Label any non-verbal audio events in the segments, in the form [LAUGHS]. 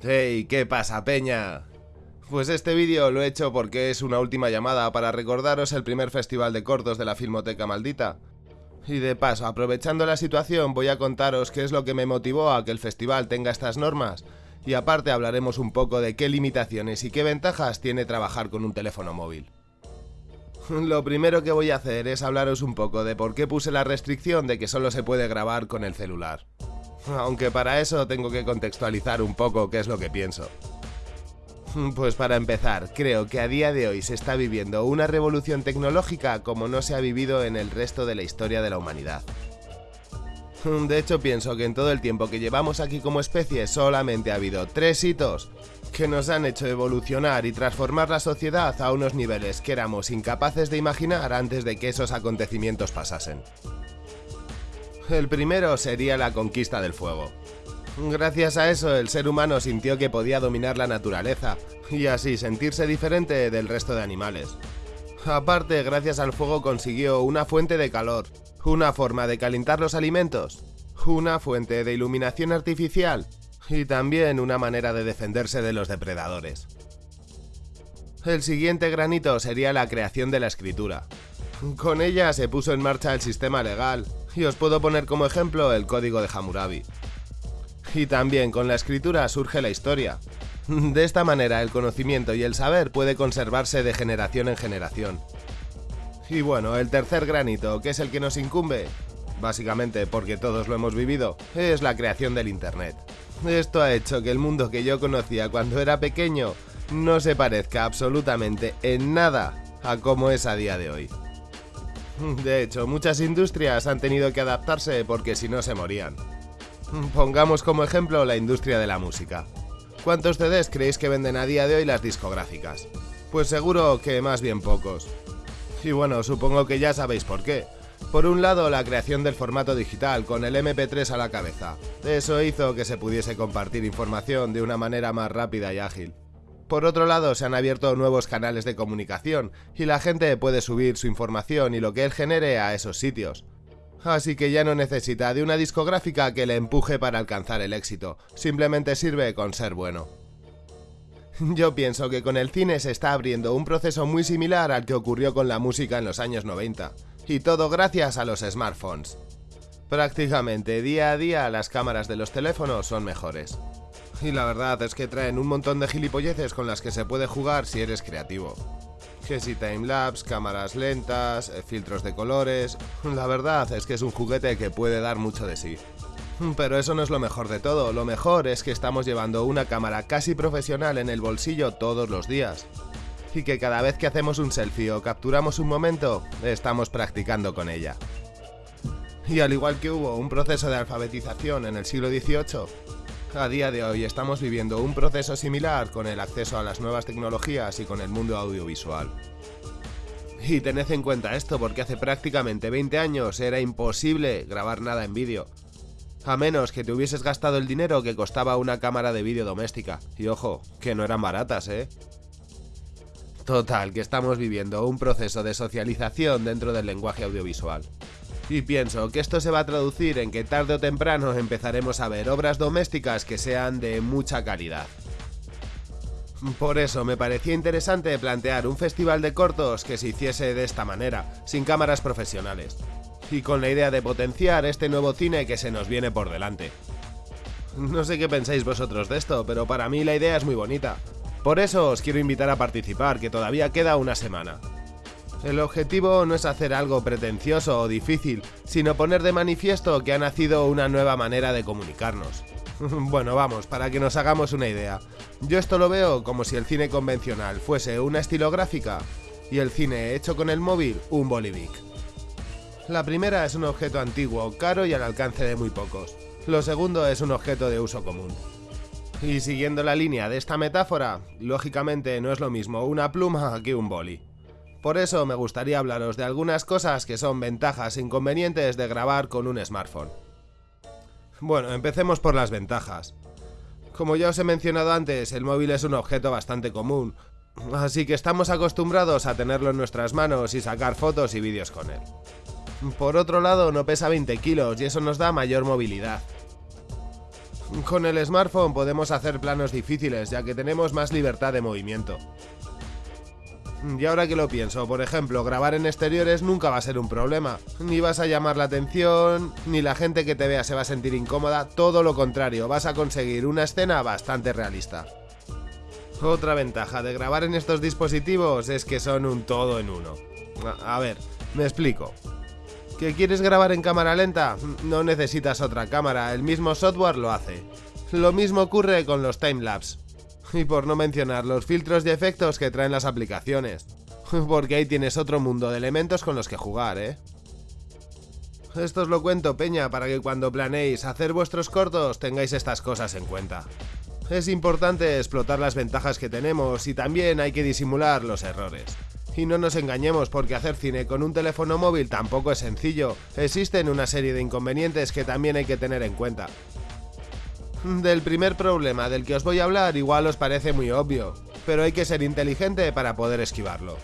Hey, ¿qué pasa, peña? Pues este vídeo lo he hecho porque es una última llamada para recordaros el primer festival de cortos de la Filmoteca Maldita. Y de paso, aprovechando la situación, voy a contaros qué es lo que me motivó a que el festival tenga estas normas, y aparte hablaremos un poco de qué limitaciones y qué ventajas tiene trabajar con un teléfono móvil. [LAUGHS] Lo primero que voy a hacer es hablaros un poco de por qué puse la restricción de que solo se puede grabar con el celular. Aunque para eso tengo que contextualizar un poco qué es lo que pienso. [LAUGHS] Pues para empezar, creo que a día de hoy se está viviendo una revolución tecnológica como no se ha vivido en el resto de la historia de la humanidad. [LAUGHS] De hecho pienso que en todo el tiempo que llevamos aquí como especie solamente ha habido tres hitos que nos han hecho evolucionar y transformar la sociedad a unos niveles que éramos incapaces de imaginar antes de que esos acontecimientos pasasen. El primero sería la conquista del fuego. Gracias a eso el ser humano sintió que podía dominar la naturaleza y así sentirse diferente del resto de animales. Aparte, gracias al fuego consiguió una fuente de calor, una forma de calentar los alimentos, una fuente de iluminación artificial y también una manera de defenderse de los depredadores. El siguiente granito sería la creación de la escritura. Con ella se puso en marcha el sistema legal, y os puedo poner como ejemplo el código de Hammurabi. Y también con la escritura surge la historia. De esta manera el conocimiento y el saber puede conservarse de generación en generación. Y bueno, el tercer granito, que es el que nos incumbe, básicamente porque todos lo hemos vivido, es la creación del Internet. Esto ha hecho que el mundo que yo conocía cuando era pequeño no se parezca absolutamente en nada a como es a día de hoy. [LAUGHS] De hecho, muchas industrias han tenido que adaptarse porque si no se morían. Pongamos como ejemplo la industria de la música. ¿Cuántos CDs creéis que venden a día de hoy las discográficas? Pues seguro que más bien pocos. Y bueno, supongo que ya sabéis por qué. Por un lado, la creación del formato digital con el MP3 a la cabeza. Eso hizo que se pudiese compartir información de una manera más rápida y ágil. Por otro lado, se han abierto nuevos canales de comunicación y la gente puede subir su información y lo que él genere a esos sitios. Así que ya no necesita de una discográfica que le empuje para alcanzar el éxito, simplemente sirve con ser bueno. Yo pienso que con el cine se está abriendo un proceso muy similar al que ocurrió con la música en los años 90, y todo gracias a los smartphones. Prácticamente día a día las cámaras de los teléfonos son mejores. Y la verdad es que traen un montón de gilipolleces con las que se puede jugar si eres creativo. Que si timelapse, cámaras lentas, eh, filtros de colores... La verdad es que es un juguete que puede dar mucho de sí. Pero eso no es lo mejor de todo, lo mejor es que estamos llevando una cámara casi profesional en el bolsillo todos los días. Y que cada vez que hacemos un selfie o capturamos un momento, estamos practicando con ella. Y al igual que hubo un proceso de alfabetización en el siglo XVIII, a día de hoy estamos viviendo un proceso similar con el acceso a las nuevas tecnologías y con el mundo audiovisual. Y tened en cuenta esto porque hace prácticamente 20 años era imposible grabar nada en vídeo. A menos que te hubieses gastado el dinero que costaba una cámara de vídeo doméstica. Y ojo, que no eran baratas, ¿eh? Total, que estamos viviendo un proceso de socialización dentro del lenguaje audiovisual. Y pienso que esto se va a traducir en que tarde o temprano empezaremos a ver obras domésticas que sean de mucha calidad. Por eso me parecía interesante plantear un festival de cortos que se hiciese de esta manera, sin cámaras profesionales, y con la idea de potenciar este nuevo cine que se nos viene por delante. No sé qué pensáis vosotros de esto, pero para mí la idea es muy bonita. Por eso os quiero invitar a participar, que todavía queda una semana. El objetivo no es hacer algo pretencioso o difícil, sino poner de manifiesto que ha nacido una nueva manera de comunicarnos. [LAUGHS] bueno, vamos, para que nos hagamos una idea. Yo esto lo veo como si el cine convencional fuese una estilográfica y el cine hecho con el móvil un bolivic. La primera es un objeto antiguo, caro y al alcance de muy pocos. Lo segundo es un objeto de uso común. Y siguiendo la línea de esta metáfora, lógicamente no es lo mismo una pluma que un boli. Por eso me gustaría hablaros de algunas cosas que son ventajas e inconvenientes de grabar con un smartphone. Bueno, empecemos por las ventajas. Como ya os he mencionado antes, el móvil es un objeto bastante común, así que estamos acostumbrados a tenerlo en nuestras manos y sacar fotos y vídeos con él. Por otro lado, no pesa 20 kilos y eso nos da mayor movilidad. Con el smartphone podemos hacer planos difíciles ya que tenemos más libertad de movimiento. Y ahora que lo pienso, por ejemplo, grabar en exteriores nunca va a ser un problema. Ni vas a llamar la atención, ni la gente que te vea se va a sentir incómoda, todo lo contrario, vas a conseguir una escena bastante realista. Otra ventaja de grabar en estos dispositivos es que son un todo en uno. A ver, me explico. ¿Que quieres grabar en cámara lenta? No necesitas otra cámara, el mismo software lo hace. Lo mismo ocurre con los timelapse. Y por no mencionar los filtros y efectos que traen las aplicaciones. [LAUGHS] Porque ahí tienes otro mundo de elementos con los que jugar, ¿eh? Esto os lo cuento, Peña, para que cuando planeéis hacer vuestros cortos tengáis estas cosas en cuenta. Es importante explotar las ventajas que tenemos y también hay que disimular los errores. Y no nos engañemos porque hacer cine con un teléfono móvil tampoco es sencillo, existen una serie de inconvenientes que también hay que tener en cuenta. Del primer problema del que os voy a hablar igual os parece muy obvio, pero hay que ser inteligente para poder esquivarlo.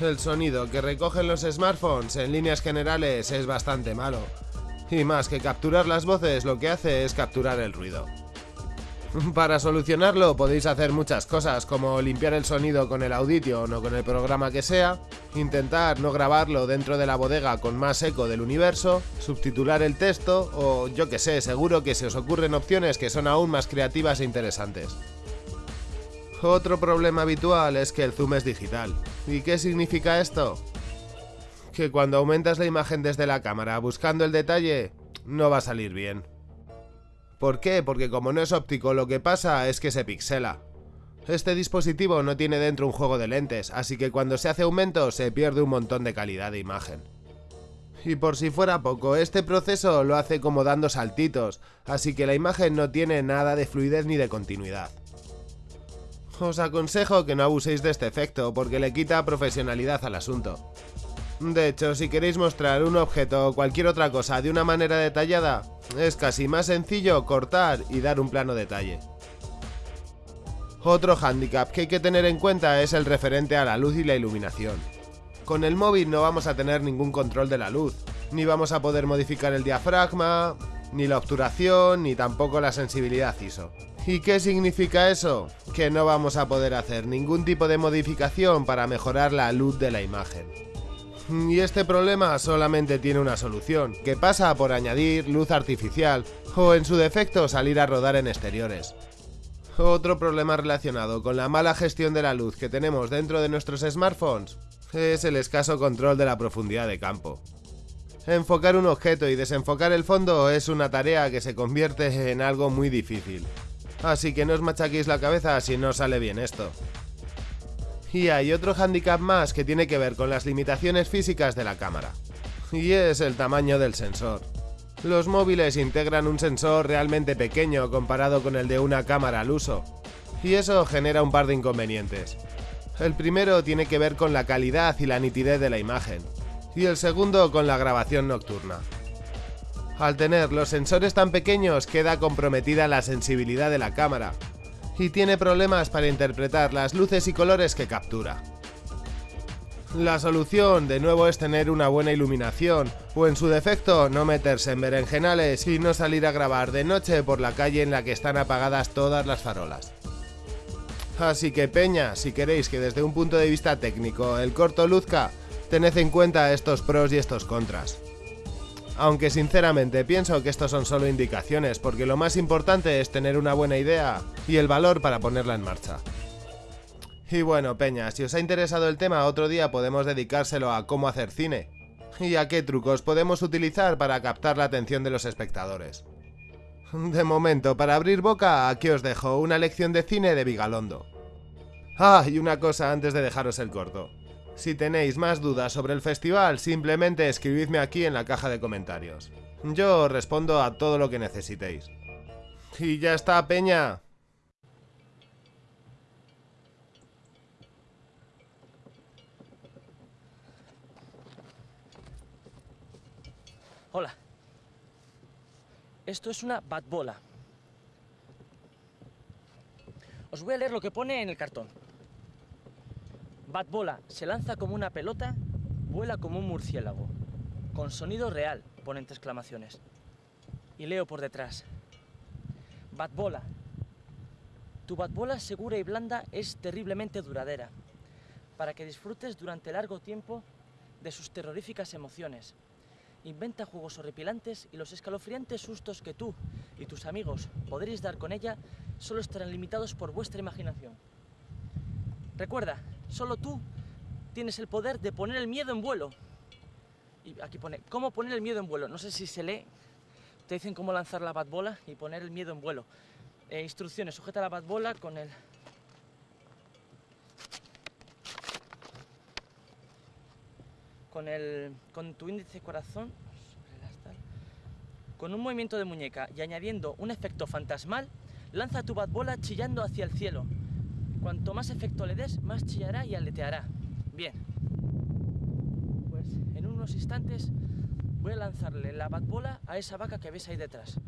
El sonido que recogen los smartphones en líneas generales es bastante malo, y más que capturar las voces lo que hace es capturar el ruido. [LAUGHS] Para solucionarlo podéis hacer muchas cosas, como limpiar el sonido con el Audition o con el programa que sea, intentar no grabarlo dentro de la bodega con más eco del universo, subtitular el texto o yo que sé, seguro que se os ocurren opciones que son aún más creativas e interesantes. Otro problema habitual es que el zoom es digital. ¿Y qué significa esto? Que cuando aumentas la imagen desde la cámara buscando el detalle, no va a salir bien. ¿Por qué? Porque como no es óptico lo que pasa es que se pixela. Este dispositivo no tiene dentro un juego de lentes, así que cuando se hace aumento se pierde un montón de calidad de imagen. Y por si fuera poco, este proceso lo hace como dando saltitos, así que la imagen no tiene nada de fluidez ni de continuidad. Os aconsejo que no abuséis de este efecto porque le quita profesionalidad al asunto. De hecho, si queréis mostrar un objeto o cualquier otra cosa de una manera detallada, es casi más sencillo cortar y dar un plano detalle. Otro hándicap que hay que tener en cuenta es el referente a la luz y la iluminación. Con el móvil no vamos a tener ningún control de la luz, ni vamos a poder modificar el diafragma, ni la obturación, ni tampoco la sensibilidad ISO. ¿Y qué significa eso? Que no vamos a poder hacer ningún tipo de modificación para mejorar la luz de la imagen. Y este problema solamente tiene una solución, que pasa por añadir luz artificial o en su defecto salir a rodar en exteriores. Otro problema relacionado con la mala gestión de la luz que tenemos dentro de nuestros smartphones es el escaso control de la profundidad de campo. Enfocar un objeto y desenfocar el fondo es una tarea que se convierte en algo muy difícil. Así que no os machaquéis la cabeza si no sale bien esto. Y hay otro hándicap más que tiene que ver con las limitaciones físicas de la cámara. Y es el tamaño del sensor. Los móviles integran un sensor realmente pequeño comparado con el de una cámara al uso. Y eso genera un par de inconvenientes. El primero tiene que ver con la calidad y la nitidez de la imagen. Y el segundo con la grabación nocturna. Al tener los sensores tan pequeños queda comprometida la sensibilidad de la cámara, y tiene problemas para interpretar las luces y colores que captura. La solución de nuevo es tener una buena iluminación, o en su defecto no meterse en berenjenales y no salir a grabar de noche por la calle en la que están apagadas todas las farolas. Así que peña, si queréis que desde un punto de vista técnico el corto luzca, tened en cuenta estos pros y estos contras. Aunque sinceramente pienso que estos son solo indicaciones, porque lo más importante es tener una buena idea y el valor para ponerla en marcha. Y bueno, Peña, si os ha interesado el tema, otro día podemos dedicárselo a cómo hacer cine. Y a qué trucos podemos utilizar para captar la atención de los espectadores. De momento, para abrir boca, aquí os dejo una lección de cine de Vigalondo. Ah, y una cosa antes de dejaros el corto. Si tenéis más dudas sobre el festival, simplemente escribidme aquí en la caja de comentarios. Yo respondo a todo lo que necesitéis. Y ya está, Peña. Hola. Esto es una batbola. Os voy a leer lo que pone en el cartón. Batbola se lanza como una pelota, vuela como un murciélago. Con sonido real, ponen exclamaciones. Y leo por detrás. Batbola. Tu batbola segura y blanda es terriblemente duradera, para que disfrutes durante largo tiempo de sus terroríficas emociones. Inventa juegos horripilantes y los escalofriantes sustos que tú y tus amigos podréis dar con ella solo estarán limitados por vuestra imaginación. Recuerda, solo tú tienes el poder de poner el miedo en vuelo. Y aquí pone, ¿cómo poner el miedo en vuelo? No sé si se lee. Te dicen cómo lanzar la batbola y poner el miedo en vuelo. Eh, instrucciones, sujeta la batbola con el... Con el... con tu índice corazón con un movimiento de muñeca y añadiendo un efecto fantasmal, lanza tu batbola chillando hacia el cielo. Cuanto más efecto le des, más chillará y aleteará. Bien. Pues en unos instantes voy a lanzarle la batbola a esa vaca que ves ahí detrás.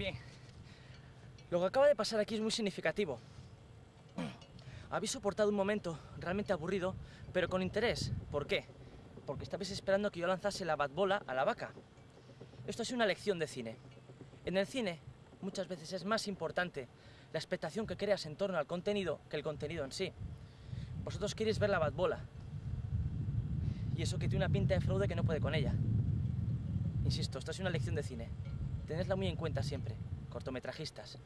Bien. Lo que acaba de pasar aquí es muy significativo. Habéis soportado un momento realmente aburrido, pero con interés. ¿Por qué? Porque estabais esperando que yo lanzase la batbola a la vaca. Esto es una lección de cine. En el cine, muchas veces es más importante la expectación que creas en torno al contenido que el contenido en sí. Vosotros queréis ver la batbola. Y eso que tiene una pinta de fraude que no puede con ella. Insisto, esto es una lección de cine. Tenedla muy en cuenta siempre, cortometrajistas.